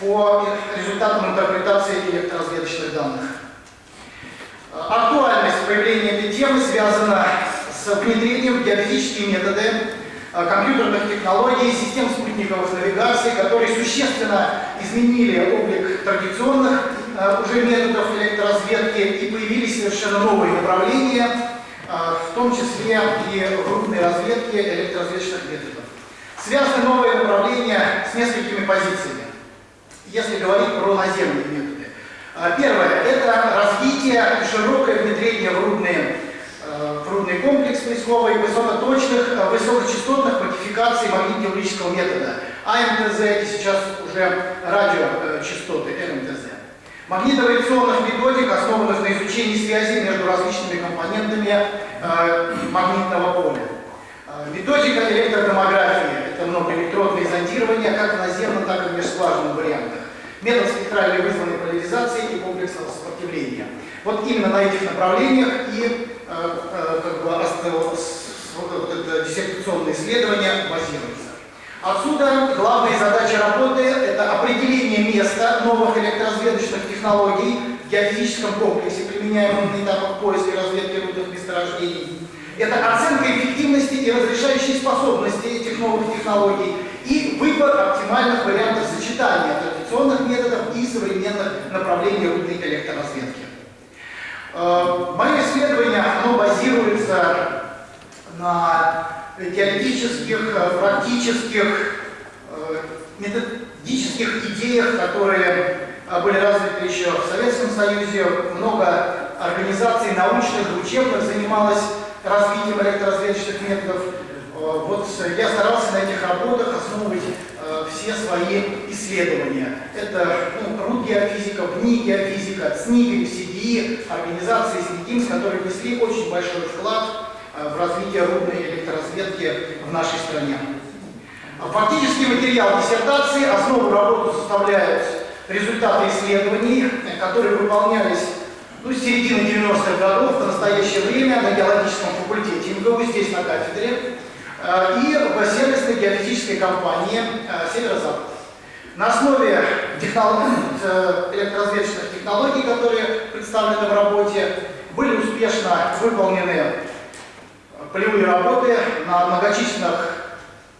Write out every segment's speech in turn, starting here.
по результатам интерпретации электроразведочных данных. Актуальность появления этой темы связана с внедрением в геофизические методы э, компьютерных технологий, систем спутниковых навигаций, которые существенно изменили облик традиционных э, уже методов электроразведки и появились совершенно новые направления, в том числе и рудной разведки электроразведочных методов. Связаны новые направления с несколькими позициями, если говорить про наземные методы. А, первое – это развитие и широкое внедрение в, рудные, а, в рудный комплекс поисковый высокоточных, высокочастотных модификаций магнитно-теорического метода. АМТЗ – это сейчас уже радиочастоты РМТЗ. Магнитоавиационных методик, основанных на изучении связи между различными компонентами э, магнитного поля. Э, методика электротомографии – зондирование как в наземном, так и в межскважинных вариантах. Метод спектральной вызванной поляризации и комплексного сопротивления. Вот именно на этих направлениях и э, э, как бы, вот это диссертационное исследование базируется. Отсюда главная задача работы – это определение места новых электроразведочных технологий в геофизическом комплексе, применяемом на этапах поиска и разведки рудных месторождений. Это оценка эффективности и разрешающей способности этих новых технологий и выбор оптимальных вариантов сочетания традиционных методов и современных направлений рудной электроразведки. Э, мое исследование оно базируется на теоретических, э, практических, э, методических идеях, которые были развиты еще в Советском Союзе. Много организаций научных учебных занималось развитием электроразведочных методов. Вот я старался на этих работах основывать все свои исследования. Это ну, РУД геофизика, ВНИ геофизика, ЦНИГ, СИДИ, организации СНИГИМС, которые внесли очень большой вклад Э, в развитие рудной электроразведки в нашей стране. Фактический материал диссертации, основу работы составляют результаты исследований, которые выполнялись ну, с середины 90-х годов в настоящее время на геологическом факультете МГУ, здесь на кафедре, э, и в сервисной геофизической компании э, «Северо-Запад». На основе технологий, электроразведочных технологий, которые представлены в работе, были успешно выполнены полевые работы на многочисленных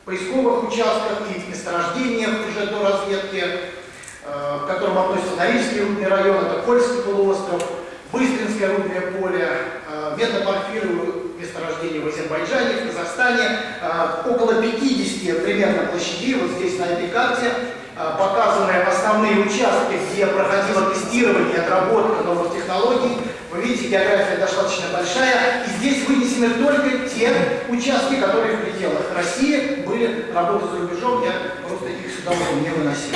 поисковых участках и месторождениях уже до разведки, э, к которым относятся Норильский рудный район, это Кольский полуостров, Быстринское рудное поле, э, метапорфировые месторождения в Азербайджане, в Казахстане, э, около 50 примерно площадей, вот здесь на этой карте, показаны основные участки, где проходило тестирование отработка новых технологий, вы видите, география достаточно большая, и здесь вынесены только те участки, которые в пределах России были работы за рубежом, я просто их сюда уже не выносил.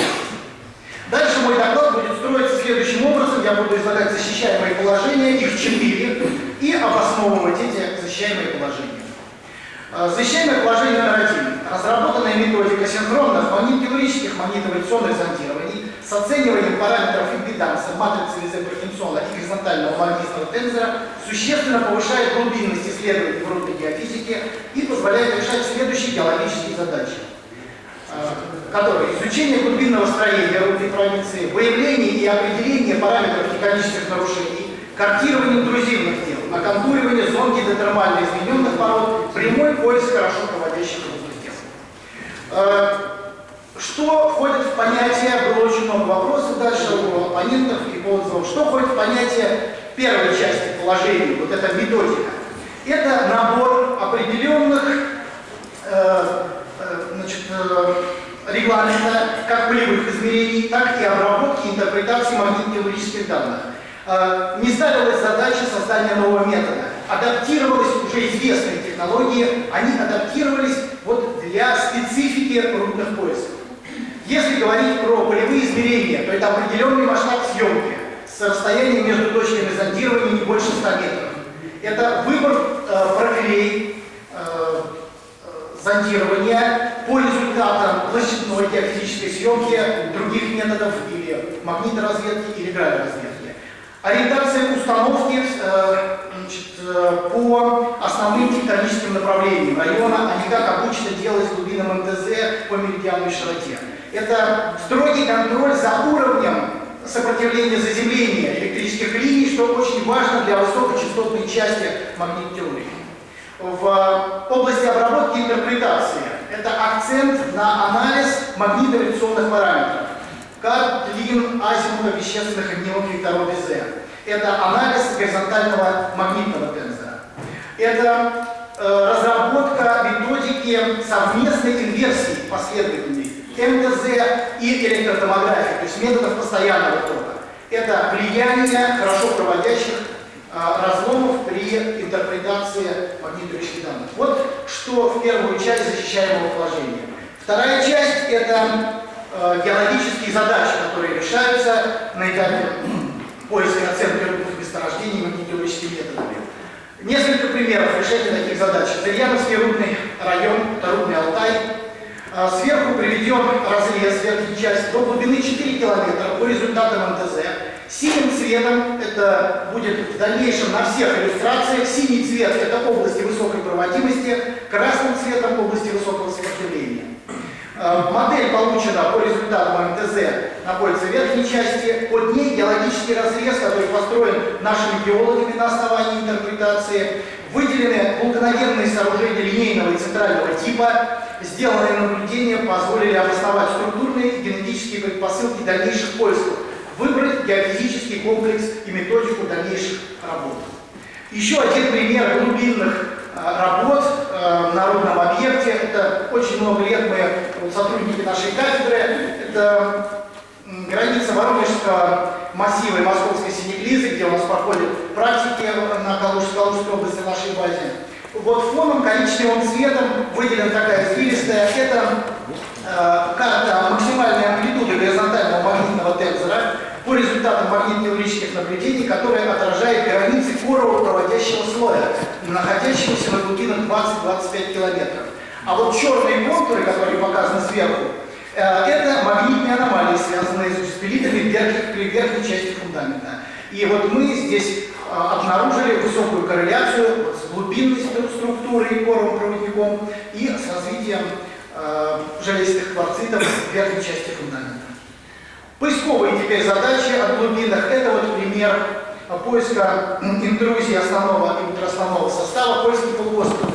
Дальше мой доклад будет строиться следующим образом. Я буду излагать защищаемые положения, их четыре, и обосновывать эти защищаемые положения. Э, защищаемое положение номер один. Разработанная методика синхронных магнитно-теорических магнитовационных зондирований с оцениванием параметров импеданса, матрицы Визе-Паркинсона и горизонтального магнитного тензора существенно повышает глубинность исследований в рудной геофизике и позволяет решать следующие геологические задачи которые изучение глубинного строения рудной провинции, выявление и определение параметров механических нарушений, картирование интрузивных тел, оконтуривание зон гидротермально измененных пород, прямой поиск хорошо проводящих рудных тел. Э, что входит в понятие, было очень много вопросов дальше у оппонентов и по что входит в понятие первой части положений, вот эта методика. Это набор определенных э, э, значит, э, регламента как полевых измерений, так и обработки и интерпретации магнитно-теорических данных. Э, не ставилась задача создания нового метода. Адаптировались уже известные технологии, они адаптировались вот для специфики рудных поисков. Если говорить про полевые измерения, то это определенный масштаб съемки с расстоянием между точками зондирования не больше 100 метров. Это выбор э, профилей зондирования по результатам площадной геофизической съемки других методов или магниторазведки или гравиразведки. Ориентация установки э, значит, э, по основным тектоническим направлениям района, а не как обычно делать с глубинным МТЗ по меридианной широте. Это строгий контроль за уровнем сопротивления заземления электрических линий, что очень важно для высокочастотной части магнитной теории в области обработки и интерпретации. Это акцент на анализ магнитоавиационных параметров. Как длин азимута вещественных огневых векторов Безе. Это анализ горизонтального магнитного тензора. Это э, разработка методики совместной инверсии последовательной МТЗ и электротомографии, то есть методов постоянного тока. Это влияние хорошо проводящих разломов при интерпретации магнитовых данных. Вот что в первую часть защищаемого положения. Вторая часть – это э, геологические задачи, которые решаются на этапе поиска и оценки рудных месторождений магнитологическими методами. Несколько примеров решения таких задач. Зырьяновский рудный район, это рудный Алтай. А, сверху приведен разрез верхней части до глубины 4 километра по результатам МТЗ. Синим цветом, это будет в дальнейшем на всех иллюстрациях, синий цвет – это области высокой проводимости, красным цветом – области высокого сопротивления. Э, модель получена по результатам МТЗ находится в верхней части, под ней геологический разрез, который построен нашими геологами на основании интерпретации. Выделены вулканогенные сооружения линейного и центрального типа. Сделанные наблюдения позволили обосновать структурные и генетические предпосылки дальнейших поисков выбрать геофизический комплекс и методику дальнейших работ. Еще один пример глубинных работ а, на родном объекте. Это очень много лет мы, сотрудники нашей кафедры, это граница Воронежского массива и Московской Синеклизы, где у нас проходят практики на Калужской, Калужской области нашей базе. Вот фоном коричневым цветом выделена такая извилистая, это э, карта максимальной амплитуды горизонтального магнитного тензора, по результатам магнитно-теорических наблюдений, которые отражают границы корового проводящего слоя, находящегося на глубинах 20-25 километров. А вот черные контуры, которые показаны сверху, э, это магнитные аномалии, связанные с спилитами при верхней части фундамента. И вот мы здесь э, обнаружили высокую корреляцию с глубинной структурой коровым проводником и с развитием э, железистых кварцитов в верхней части фундамента. Поисковые теперь задачи от глубинных. Это вот пример поиска интрузии основного и ультраосновного состава польский полуостров.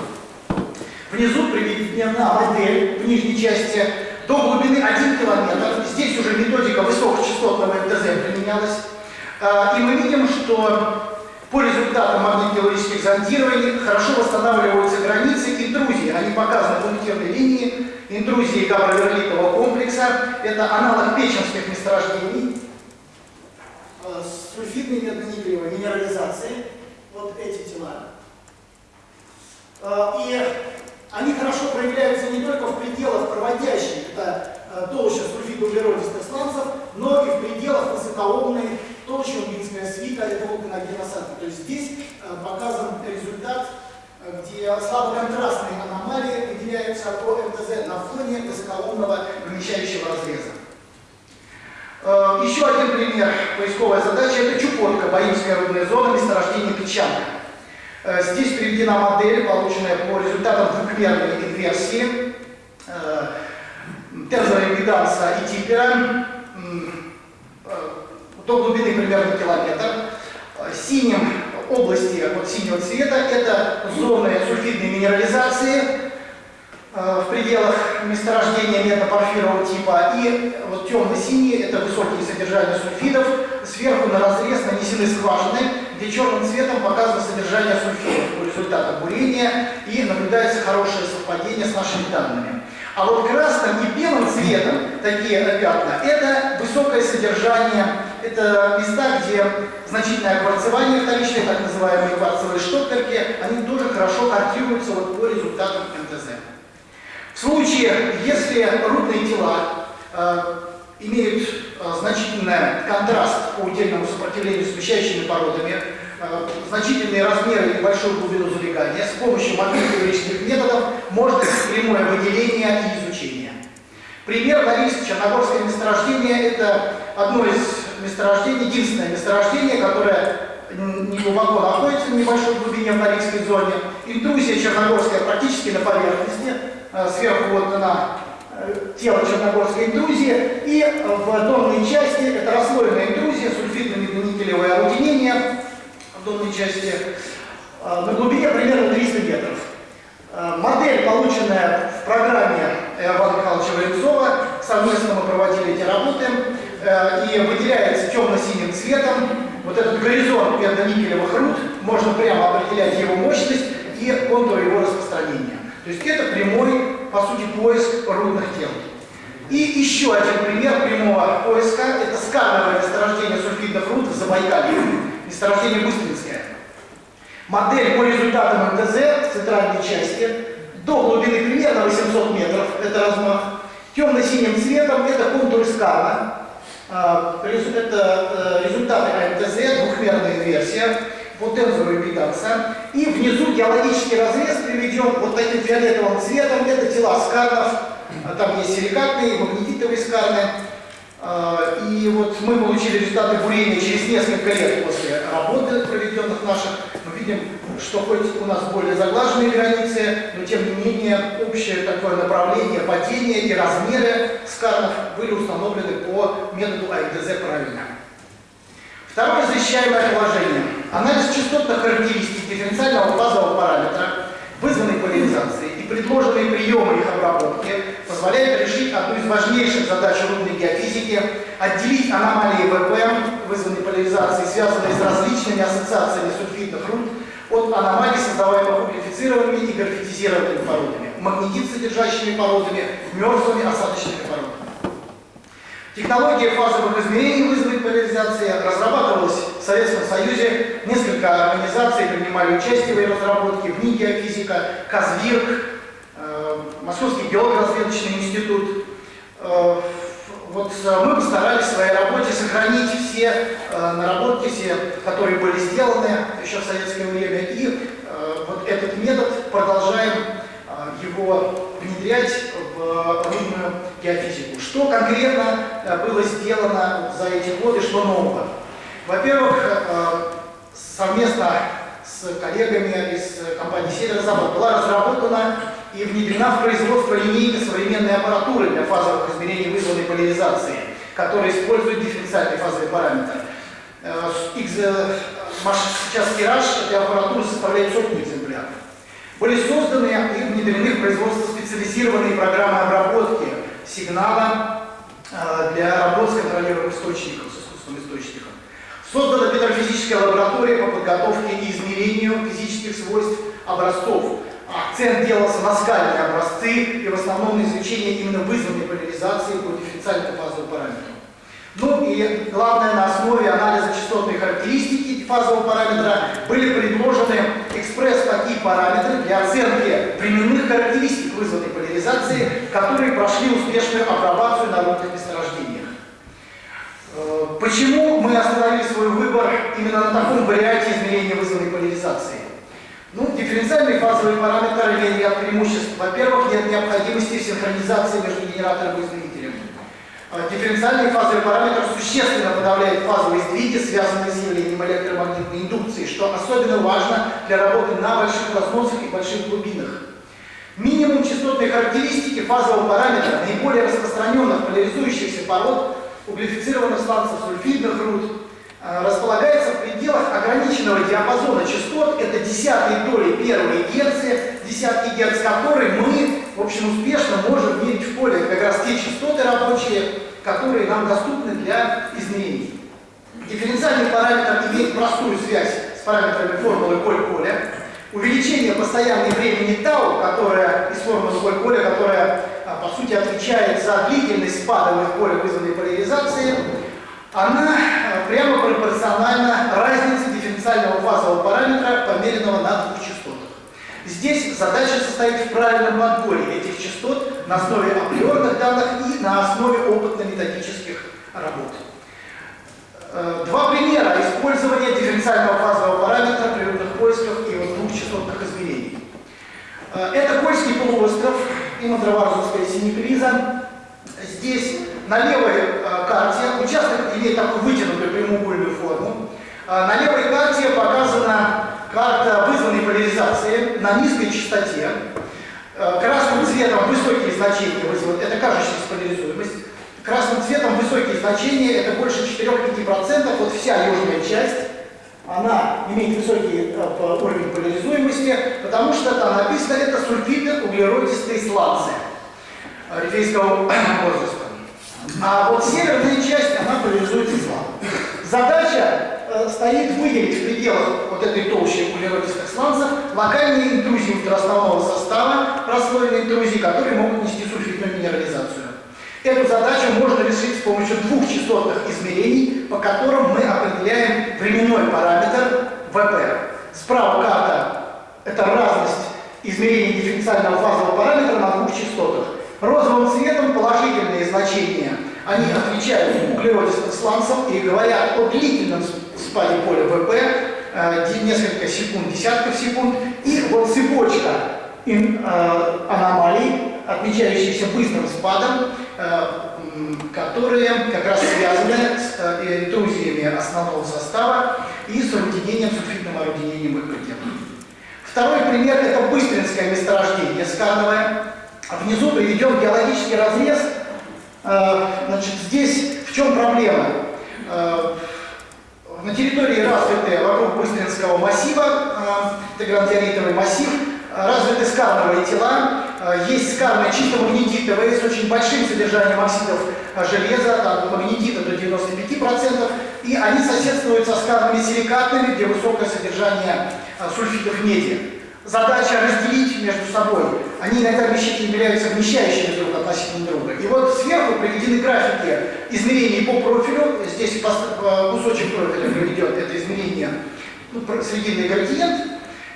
Внизу приведена модель в нижней части до глубины 1 километр. Здесь уже методика высокочастотного МТЗ применялась. А, и мы видим, что по результатам магнитно-теорических зондирований хорошо восстанавливаются границы интрузии. Они показаны пунктирной линии интрузии габроверлитового комплекса. Это аналог печенских месторождений э, с сульфидной медно-никелевой минерализацией. Вот эти тела. Э, и они хорошо проявляются не только в пределах проводящих, это э, толща сульфидоуглеродистых сланцев, но и в пределах высокоомной толщи умбинская свита, это вулканогеносадка. То есть здесь показан результат где слабоконтрастные аномалии выделяются по МТЗ на фоне высоколунного помещающего разреза. Э, еще один пример поисковой задачи – это Чукотка, Баимская рудная зона, месторождение печанка. Э, здесь приведена модель, полученная по результатам двухмерной инверсии э, тензора импеданса и типера до глубины примерно километр. Синим области вот синего цвета это зоны сульфидной минерализации в пределах месторождения метапорфирового типа и вот темно-синие это высокие содержания сульфидов сверху на разрез нанесены скважины где черным цветом показано содержание сульфидов по результатам бурения и наблюдается хорошее совпадение с нашими данными. А вот красным и белым цветом такие пятна – это высокое содержание, это места, где значительное кварцевание вторичное, так называемые кварцевые штопперки, они тоже хорошо картируются вот по результатам МТЗ. В случае, если рудные тела э, имеют э, значительный контраст по удельному сопротивлению с смещающими породами, значительные размеры и большую глубину залегания. С помощью магнитно методов можно прямое выделение и изучение. Пример Норильск, Черногорское месторождение – это одно из месторождений, единственное месторождение, которое не глубоко находится в небольшой глубине в Норильской зоне. Интрузия черногорская практически на поверхности, э, сверху вот на э, тело черногорской интрузии, и в донной части это расслоенная интрузия, сульфидно-никелевое орудинение в донной части э, на глубине примерно 300 метров. Модель, полученная в программе Ивана Михайловича Валенцова, совместно мы проводили эти работы, и выделяется темно-синим цветом вот этот горизонт медно-никелевых руд, можно прямо определять его мощность и контур его распространения. То есть это прямой, по сути, поиск рудных тел. И еще один пример прямого поиска – это скановое месторождение сульфидных руд в Забайкалье, месторождение Быстринское. Модель по результатам МТЗ в центральной части до глубины примерно 800 метров, это размах. Темно-синим цветом это контур скана, а, это э, результаты АМТЗ, двухмерная инверсия по тензору. И внизу геологический разрез приведен вот таким фиолетовым цветом. Это тела скарнов. А там есть силикатные, магнетитовые скарны. А, и вот мы получили результаты бурения через несколько лет после работы, проведенных наших. Мы видим, что хоть у нас более заглаженные границы, но тем не менее общее такое направление падения и размеры скарнов были установлены по методу АИДЗ правильно. Второе защищаемое положение. Анализ частотных характеристик дифференциального фазового параметра, вызванной поляризацией предложенные приемы их обработки позволяют решить одну из важнейших задач рудной геофизики – отделить аномалии ВП, вызванной поляризацией, связанные с различными ассоциациями сульфидных руд, от аномалий, создаваемых углефицированными и графитизированными породами, магнетит содержащими породами, мертвыми осадочными породами. Технология фазовых измерений вызовой поляризации разрабатывалась в Советском Союзе. Несколько организаций принимали участие в ее разработке. В НИ геофизика, Казвирк, геолого-разведочный институт. Э, вот э, мы постарались в своей работе сохранить все э, наработки, все, которые были сделаны еще в советское время, и вот этот метод продолжаем его внедрять в рудную геофизику. Что конкретно было сделано за эти годы, что нового? Во-первых, совместно с коллегами из компании «Северо-Запад» была разработана и внедрена в производство линейка современной аппаратуры для фазовых измерений вызванной поляризации, которая использует дифференциальный фазовый параметр. Э, сейчас тираж этой аппаратуры составляет сотни экземпляров. Были созданы и внедрены в производство специализированные программы обработки сигнала э, для работ с контролируемым источником, с искусственным источником. Создана педрофизическая лаборатория по подготовке и измерению физических свойств образцов. Акцент делался на скальные образцы и в основном на изучение именно вызванной поляризации по дифференциальному фазовому параметру. Ну и главное, на основе анализа частотной характеристики фазового параметра были предложены экспресс такие параметры для оценки временных характеристик вызванной поляризации, которые прошли успешную апробацию на рудных месторождениях. Э, почему мы остановили свой выбор именно на таком варианте измерения вызванной поляризации? Ну, дифференциальный фазовый параметр имеет ряд преимуществ. Во-первых, нет необходимости синхронизации между генератором и измерителем. Э, дифференциальный фазовый параметр существенно подавляет фазовые сдвиги, связанные с явлением электромагнитной индукции, что особенно важно для работы на больших разносах и больших глубинах. Минимум частотной характеристики фазового параметра наиболее распространенных поляризующихся пород углефицированных сланцев сульфидных руд располагается в пределах ограниченного диапазона частот, это десятые доли первой герцы, десятки герц, которые мы, в общем, успешно можем мерить в поле. как раз те частоты рабочие, которые нам доступны для измерений. Дифференциальный параметр имеет простую связь с параметрами формулы Коль-Коля. Увеличение постоянной времени тау, которая из формулы Коль-Коля, которая, по сути, отвечает за длительность спада в поле вызванной поляризации, она а, прямо пропорциональна разнице дифференциального фазового параметра, померенного на двух частотах. Здесь задача состоит в правильном подборе этих частот на основе априорных данных и на основе опытно-методических работ. Э, два примера использования дифференциального фазового параметра при поисках и вот двухчастотных измерений. Э, это Кольский полуостров и Мандраварзовская синеклиза. Здесь на левой э, карте участок имеет такую вытянутую прямоугольную форму. На левой карте показана карта вызванной поляризации на низкой частоте. Красным цветом высокие значения это кажущаяся поляризуемость. Красным цветом высокие значения, это больше 4-5%, вот вся южная часть, она имеет высокий э, уровень поляризуемости, потому что там написано, это сульфиды углеродистые сланцы рифейского возраста. А вот северная часть, она поляризуется слабо. Задача э, стоит выделить в пределах вот этой толщи углеродистых сланцев локальные интрузии ультраосновного состава, прослойные интрузии, которые могут нести сульфидную минерализацию. Эту задачу можно решить с помощью двух частотных измерений, по которым мы определяем временной параметр ВП. Справа карта – это разность измерений дифференциального фазового параметра на двух частотах. Розовым цветом положительные значения, они отвечают углеродистым сланцам и говорят о длительном спаде поля ВП, э, несколько секунд, десятков секунд. И вот цепочка э, аномалий, отмечающихся быстрым спадом, Э, которые как раз связаны с э, интрузиями основного состава и с орудинением, сульфидным орудинением ЭКД. Второй пример – это быстринское месторождение скановое. Внизу приведен геологический разрез. Э, значит, здесь в чем проблема? На территории развиты вокруг Быстринского массива, это грандиоритовый массив, развиты скановые тела, Э, есть скарные чисто магнетитовые с очень большим содержанием оксидов э, железа, там, магнетита до 95%, и они соседствуют со скарными силикатными, где высокое содержание э, сульфидов меди. Задача разделить между собой. Они иногда являются вмещающими друг относительно друга. И вот сверху приведены графики измерений по профилю. Здесь кусочек профиля приведет это измерение ну, срединный градиент.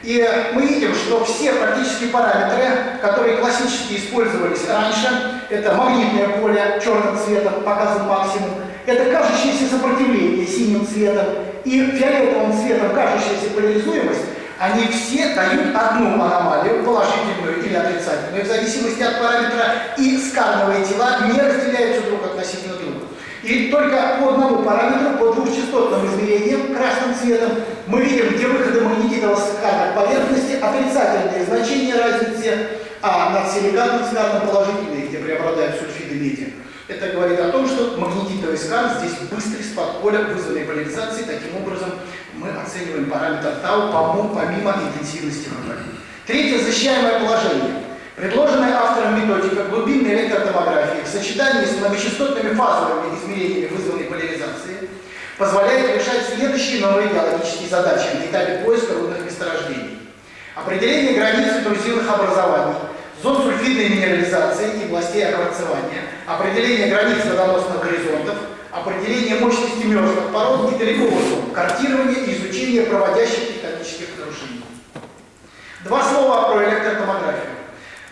И мы видим, что все практические параметры, которые классически использовались раньше, это магнитное поле черным цветом, показан максимум, это кажущееся сопротивление синим цветом и фиолетовым цветом кажущаяся поляризуемость, они все дают одну аномалию, положительную или отрицательную, в зависимости от параметра, и скарновые тела не разделяются друг относительно друга. И только по одному параметру, по двухчастотным измерениям, красным цветом, мы видим, где выходы магнетитового скана поверхности, отрицательные значения разницы, а над силикатным сканом положительные, где преобладают сульфиды меди. Это говорит о том, что магнетитовый скан здесь быстрый спад поля вызванной поляризации. Таким образом, мы оцениваем параметр тау помимо интенсивности ВП. Третье защищаемое положение. Предложенная автором методика глубинной электротомографии в сочетании с многочастотными фазовыми измерениями вызванной поляризации позволяет решать следующие новые геологические задачи на этапе поиска рудных месторождений. Определение границ интрузивных образований, зон сульфидной минерализации и областей окварцевания, определение границ водоносных горизонтов, определение мощности мерзлых пород и далековых зон, картирование и изучение проводящих тектонических нарушений. Два слова про электротомографию.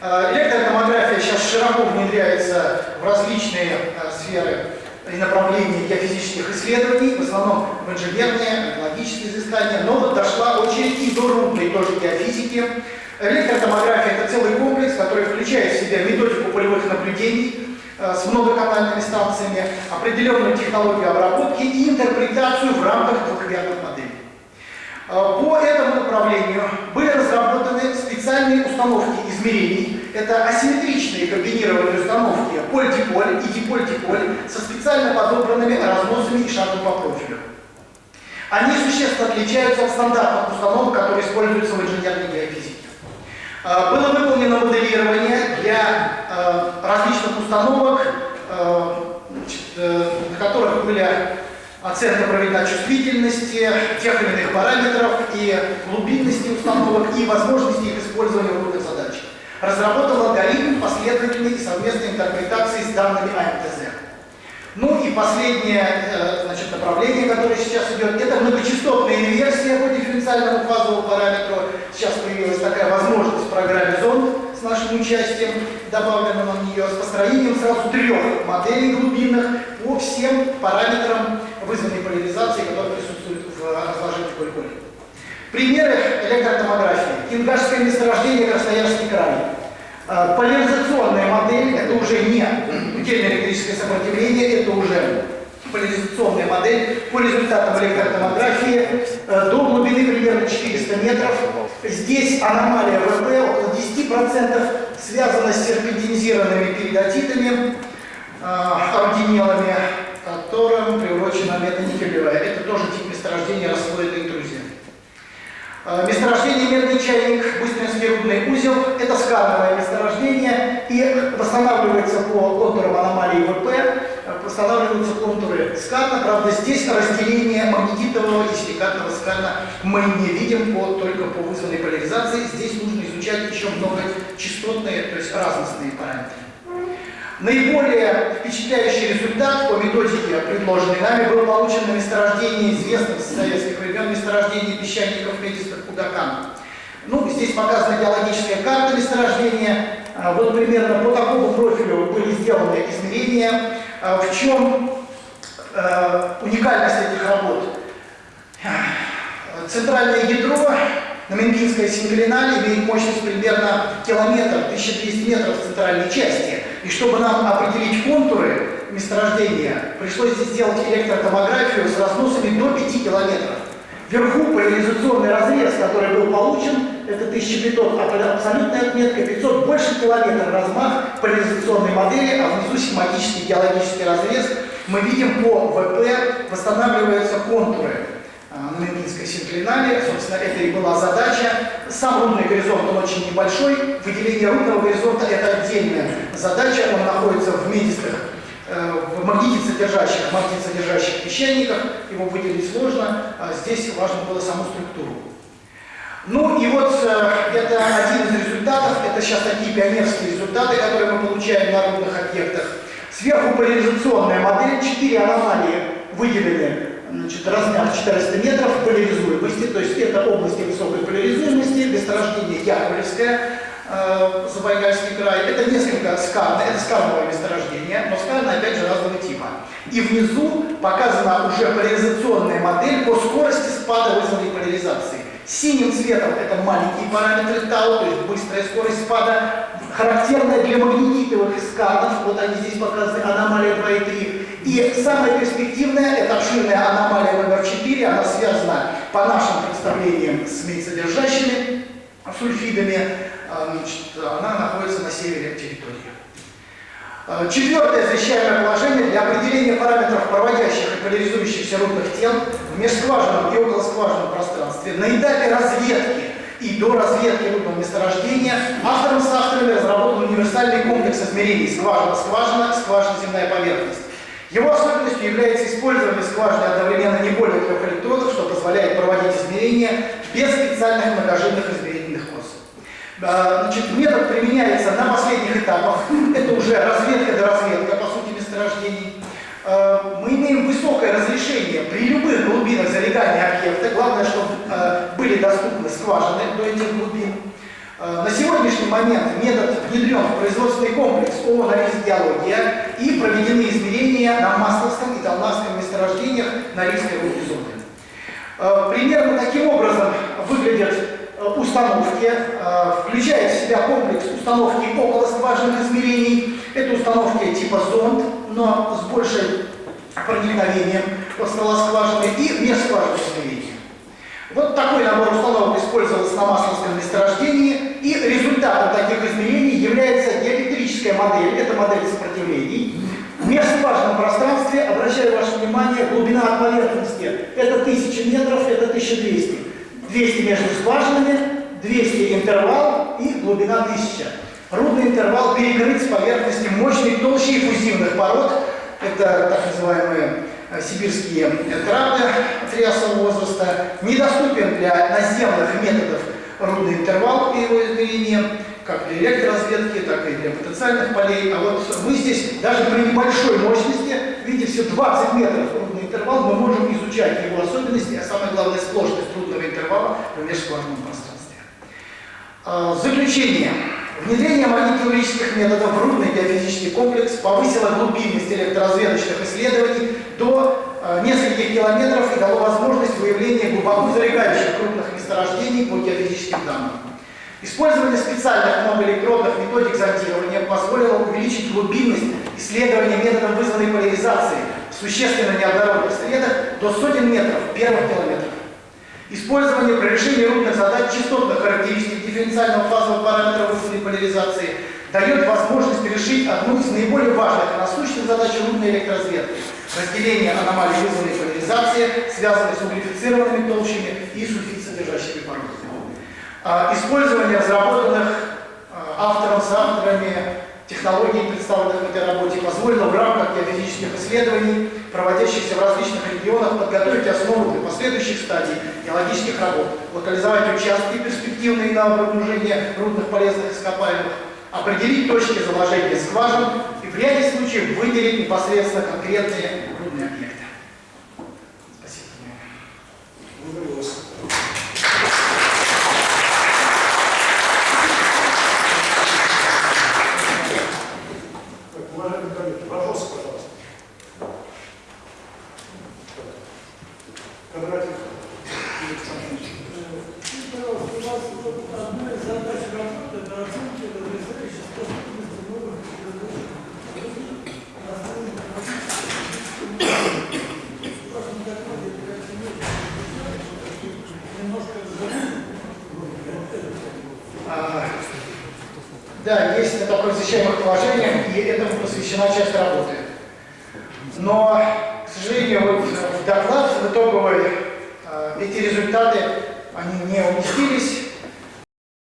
Электротомография сейчас широко внедряется в различные э, сферы и направления геофизических исследований, в основном в инженерные, экологические изыскания, но дошла очередь и до рудной тоже геофизики. Электротомография – это целый комплекс, который включает в себя методику полевых наблюдений с многоканальными станциями, определенную технологию обработки и интерпретацию в рамках двухмерных моделей. Э, по этому направлению были разработаны специальные установки измерений. Это асимметричные комбинированные установки поль-диполь и диполь-диполь со специально подобранными разносами и шагом по профилю. Они существенно отличаются от стандартных установок, которые используются в инженерной геофизике. Э, было выполнено моделирование для э, различных установок, на которых были оценка проведена чувствительности тех или иных параметров и глубинности установок и возможности их использования в рудных задачах. Разработал алгоритм последовательной и совместной интерпретации с данными АМТЗ. Ну и последнее э, значит, направление, которое сейчас идет, это многочастотная инверсия по дифференциальному фазовому параметру. Сейчас появилась такая возможность в программе ЗОН с нашим участием, добавлено на нее с построением сразу трех моделей глубинных по всем параметрам вызванной поляризации, которые присутствуют в разложении Коль-Коль. Примеры электротомографии. Ингашское месторождение Красноярский край. Э, поляризационная модель, это уже не утельное электрическое сопротивление, это уже поляризационная модель по результатам электротомографии э, до глубины примерно 400 метров. Здесь аномалия ВП около 10% связана с серпентинизированными перидотитами, э, ординелами, которым приурочена метаникелевая. Это тоже тип месторождения. Э, месторождение медный чайник, быстринский рудный узел – это скановое месторождение и восстанавливается по контурам аномалии ВП, э, восстанавливаются контуры скана. Правда, здесь разделение магнетитового и силикатного скана мы не видим по, только по вызванной поляризации. Здесь нужно изучать еще много частотные, то есть разностные параметры. Наиболее впечатляющий результат по методике, предложенной нами, был получен на месторождении известных с советских времен месторождений песчаников метистых Кудакан. Ну, здесь показана геологическая карта месторождения. А, вот примерно по такому профилю были сделаны измерения. А, в чем а, уникальность этих работ? Центральное ядро на Менгинской синклинале имеет мощность примерно километр, 1200 метров в центральной части. И чтобы нам определить контуры месторождения, пришлось сделать электротомографию с разносами до 5 километров. Вверху поляризационный разрез, который был получен, это 1500, а абсолютная отметка 500, больше километра размах поляризационной модели, а внизу схематический геологический разрез. Мы видим по ВП восстанавливаются контуры на Менгинской синклинале. Собственно, это и была задача. Сам рудный горизонт, он очень небольшой. Выделение рудного горизонта – это отдельная задача. Он находится в медистых, э, в магнитицодержащих, магнитицодержащих песчаниках. Его выделить сложно. А здесь важно было саму структуру. Ну и вот э, это один из результатов. Это сейчас такие пионерские результаты, которые мы получаем на рудных объектах. Сверху поляризационная модель, четыре аномалии выделены значит, размер 400 метров поляризуемости, то есть это области высокой поляризуемости, месторождение Яковлевское, э, Забайкальский край. Это несколько скарно, это скарновое месторождение, но скарно опять же разного типа. И внизу показана уже поляризационная модель по скорости спада вызванной поляризации. Синим цветом это маленькие параметры тау, то есть быстрая скорость спада, характерная для магнетитовых сканов, вот они здесь показаны, аномалия 2,3. И самая перспективная, это обширная аномалия номер 4, она связана по нашим представлениям с медсодержащими сульфидами, а, значит, она находится на севере территории. А, четвертое освещаемое положение для определения параметров проводящих и поляризующихся рудных тел в межскважинном и околоскважинном пространстве на этапе разведки и до разведки рудного месторождения автором с авторами разработан универсальный комплекс измерений скважина-скважина, скважина-земная поверхность. Его особенностью является использование скважины одновременно не более трех электродов, что позволяет проводить измерения без специальных многожильных измерительных кос. А, значит, метод применяется на последних этапах. Это уже разведка до разведка, по сути, месторождений. А, мы имеем высокое разрешение при любых глубинах залегания объекта. Главное, чтобы а, были доступны скважины до этих глубин. Э, на сегодняшний момент метод внедрен в производственный комплекс ООО «Норильск геология» и проведены измерения на Масловском и Толнавском месторождениях Норильской рудной зоны. Э, примерно таким образом выглядят э, установки, включает в себя комплекс установки около скважинных измерений. Это установки типа зонд, но с большим проникновением стола скважины и межскважинных измерений. Вот такой набор установок использовался на Масловском месторождении, и результатом таких измерений является диэлектрическая модель, это модель сопротивлений. В межскважинном пространстве, обращаю ваше внимание, глубина от поверхности это 1000 метров, это 1200. 200 между скважинами, 200 интервал и глубина 1000. Рудный интервал перекрыт с поверхности мощной толщей фузивных пород, это так называемые сибирские трапы триасового возраста, недоступен для наземных методов рудный интервал и его измерения, как для электроразведки, так и для потенциальных полей. А вот мы здесь даже при небольшой мощности видите, все 20 метров рудный интервал, мы можем изучать его особенности, а самое главное сложность рудного интервала в межскважинном пространстве. А, заключение. Внедрение магнитно-теорических методов в рудный геофизический комплекс повысило глубинность электроразведочных исследований до э, нескольких километров и дало возможность выявления глубоко залегающих крупных месторождений по геофизическим данным. Использование специальных многоэлектродных методик зондирования позволило увеличить глубинность исследования методом вызванной поляризации в существенно неоднородных средах до сотен метров первых километров. Использование при решении рудных задач частотных характеристик дифференциального фазового параметра вызванной поляризации дает возможность решить одну из наиболее важных и насущных задач рудной электроразведки – разделение аномалий вызванной поляризации, связанной с углефицированными толщами и сульфид-содержащими породами. А, использование разработанных а, автором, с авторами технологий, представленных в этой работе, позволило в рамках геофизических исследований, проводящихся в различных регионах, подготовить основу для последующих стадий геологических работ, локализовать участки, перспективные на обнаружение рудных полезных ископаемых, определить точки заложения скважин и в ряде случаев выделить непосредственно конкретные